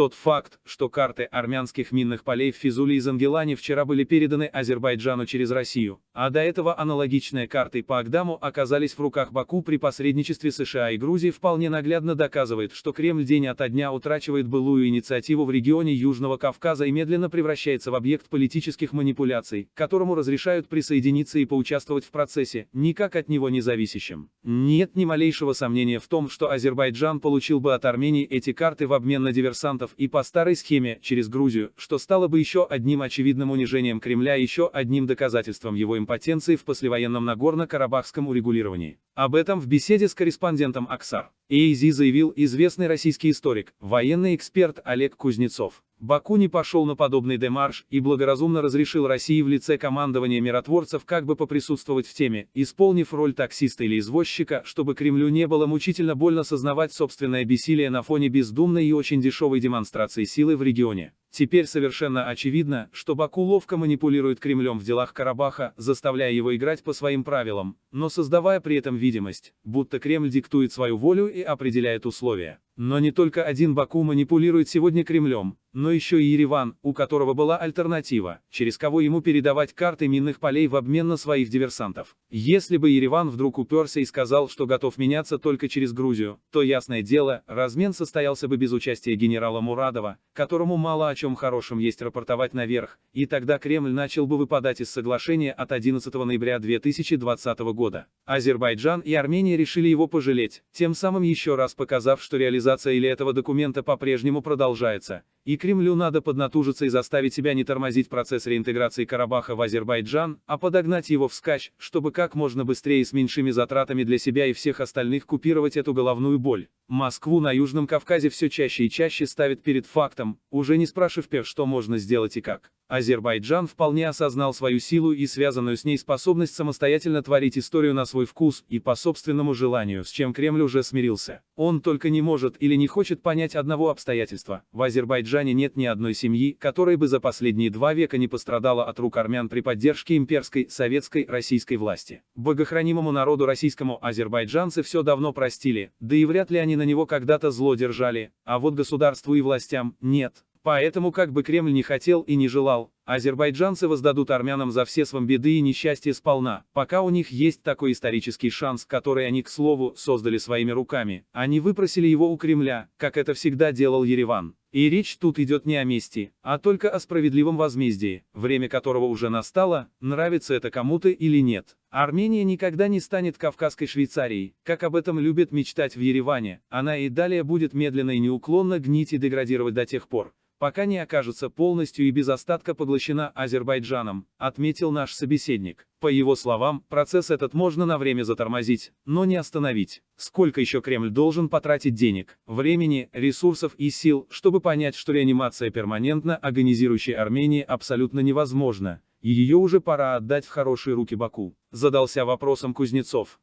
Тот факт, что карты армянских минных полей в Физуле и Зангелане вчера были переданы Азербайджану через Россию, а до этого аналогичные карты по Агдаму оказались в руках Баку при посредничестве США и Грузии вполне наглядно доказывает, что Кремль день ото дня утрачивает былую инициативу в регионе Южного Кавказа и медленно превращается в объект политических манипуляций, которому разрешают присоединиться и поучаствовать в процессе, никак от него не зависящем. Нет ни малейшего сомнения в том, что Азербайджан получил бы от Армении эти карты в обмен на диверсантов и по старой схеме, через Грузию, что стало бы еще одним очевидным унижением Кремля и еще одним доказательством его импотенции в послевоенном Нагорно-Карабахском урегулировании. Об этом в беседе с корреспондентом Аксар. AZ заявил известный российский историк, военный эксперт Олег Кузнецов. Баку не пошел на подобный демарш и благоразумно разрешил России в лице командования миротворцев как бы поприсутствовать в теме, исполнив роль таксиста или извозчика, чтобы Кремлю не было мучительно больно сознавать собственное бессилие на фоне бездумной и очень дешевой демонстрации силы в регионе. Теперь совершенно очевидно, что Баку ловко манипулирует Кремлем в делах Карабаха, заставляя его играть по своим правилам, но создавая при этом видимость, будто Кремль диктует свою волю и определяет условия. Но не только один Баку манипулирует сегодня Кремлем, но еще и Ереван, у которого была альтернатива, через кого ему передавать карты минных полей в обмен на своих диверсантов. Если бы Ереван вдруг уперся и сказал, что готов меняться только через Грузию, то ясное дело, размен состоялся бы без участия генерала Мурадова, которому мало о чем хорошем есть рапортовать наверх, и тогда Кремль начал бы выпадать из соглашения от 11 ноября 2020 года. Азербайджан и Армения решили его пожалеть, тем самым еще раз показав, что реализация или этого документа по-прежнему продолжается, и Кремлю надо поднатужиться и заставить себя не тормозить процесс реинтеграции Карабаха в Азербайджан, а подогнать его вскачь, чтобы как можно быстрее с меньшими затратами для себя и всех остальных купировать эту головную боль. Москву на Южном Кавказе все чаще и чаще ставит перед фактом, уже не спрашивая, что можно сделать и как. Азербайджан вполне осознал свою силу и связанную с ней способность самостоятельно творить историю на свой вкус и по собственному желанию, с чем Кремль уже смирился. Он только не может или не хочет понять одного обстоятельства. В Азербайджане нет ни одной семьи, которая бы за последние два века не пострадала от рук армян при поддержке имперской, советской, российской власти. Богохранимому народу российскому азербайджанцы все давно простили, да и вряд ли они на него когда-то зло держали, а вот государству и властям – нет. Поэтому как бы Кремль не хотел и не желал, азербайджанцы воздадут армянам за все свои беды и несчастья сполна, пока у них есть такой исторический шанс, который они, к слову, создали своими руками. Они выпросили его у Кремля, как это всегда делал Ереван. И речь тут идет не о мести, а только о справедливом возмездии, время которого уже настало, нравится это кому-то или нет. Армения никогда не станет Кавказской Швейцарией, как об этом любят мечтать в Ереване, она и далее будет медленно и неуклонно гнить и деградировать до тех пор, пока не окажется полностью и без остатка поглощена Азербайджаном, отметил наш собеседник. По его словам, процесс этот можно на время затормозить, но не остановить. Сколько еще Кремль должен потратить денег, времени, ресурсов и сил, чтобы понять, что реанимация перманентно агонизирующей Армении абсолютно невозможна, и ее уже пора отдать в хорошие руки Баку? Задался вопросом Кузнецов.